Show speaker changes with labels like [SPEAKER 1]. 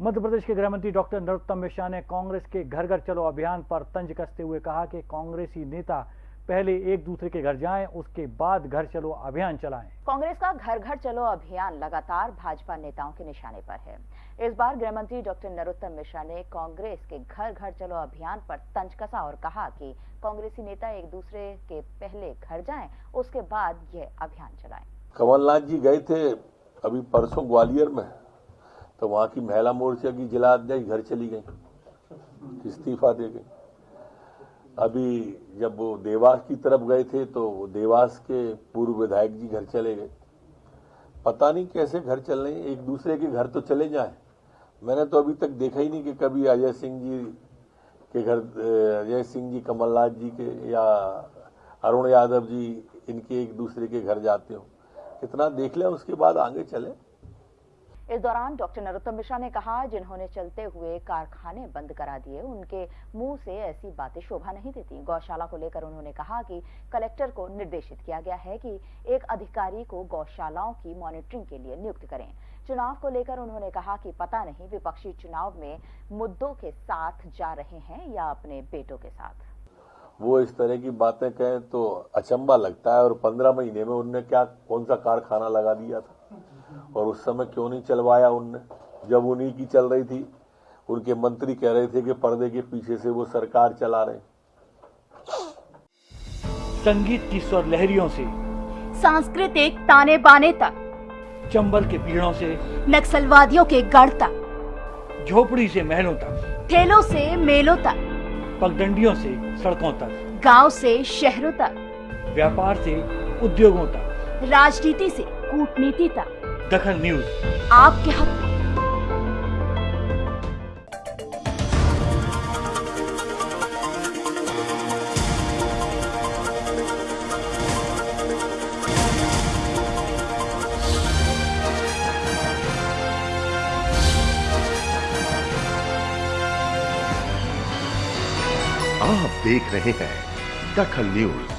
[SPEAKER 1] मध्य प्रदेश के गृह मंत्री डॉक्टर नरोत्तम मिश्रा ने कांग्रेस के घर घर चलो अभियान पर तंज कसते हुए कहा कि कांग्रेसी नेता पहले एक दूसरे के घर जाएँ उसके बाद घर चलो अभियान चलाएँ।
[SPEAKER 2] कांग्रेस का घर घर चलो अभियान लगातार भाजपा नेताओं के निशाने पर है। इस बार गृह मंत्री डॉक्टर नरोत्तम मिश्रा ने कांग्रेस के घर घर चलो अभियान पर तंज कसा और कहा कि कांग्रेसी नेता एक दूसरे के पहले घर जाएँ उसके बाद यह अभियान चलाएँ।
[SPEAKER 3] कमलनाथ जी गए थे अभी परसों ग्वालियर में। तो वहाँ की महिला मोर्चा की जिला अध्यक्ष घर चली गई, इस्तीफा दे गई अभी जब वो देवास की तरफ़ गए थे तो वो देवास के पूर्व विधायक जी घर चले गए। पता नहीं कैसे घर चल रहे एक दूसरे के घर तो चले जाए। मैंने तो अभी तक देखा ही नहीं कि कभी अजय सिंह जी के घर अजय सिंह जी, कमलनाथ जी के या अरुण यादव जी, इनके एक दूसरे के घर जाते हो। कितना देख लें, उसके बाद आगे चले।
[SPEAKER 2] इस दौरान डॉक्टर नरोत्तम मिश्रा ने कहा, जिन्होंने चलते हुए कारखाने बंद करा दिए, उनके मुँह से ऐसी बातें शोभा नहीं देती। गौशाला को लेकर उन्होंने कहा कि कलेक्टर को निर्देशित किया गया है कि एक अधिकारी को गौशालाओं की मॉनिटरिंग के लिए नियुक्त करें। चुनाव को लेकर उन्होंने कहा कि पता नहीं विपक्षी चुनाव में मुद्दों के साथ जा रहे हैं या अपने बेटों के साथ।
[SPEAKER 3] वो इस तरह की बातें कहें तो अचंबा लगता है और पंद्रह महीने में उनने क्या, कौन सा कारखाना लगा दिया था? और उस समय क्यों नहीं चलवाया उनने? जब उन्हीं की चल रही थी उनके मंत्री कह रहे थे कि पर्दे के पीछे से वो सरकार चला रहे
[SPEAKER 1] संगीत की स्वर लहरियों से
[SPEAKER 4] सांस्कृतिक ताने बाने तक
[SPEAKER 1] चंबल के पीड़ों से
[SPEAKER 4] नक्सलवादियों के गढ़ तक
[SPEAKER 1] झोपड़ी से महलों तक
[SPEAKER 4] ठेलों से मेलों तक
[SPEAKER 1] पगडंडियों से सड़कों तक
[SPEAKER 4] गाँव से शहरों तक
[SPEAKER 1] व्यापार से उद्योगों तक
[SPEAKER 4] राजनीति से कूटनीति तक।
[SPEAKER 1] दखल न्यूज़।
[SPEAKER 4] आपके हक
[SPEAKER 5] आप देख रहे हैं दखल न्यूज़।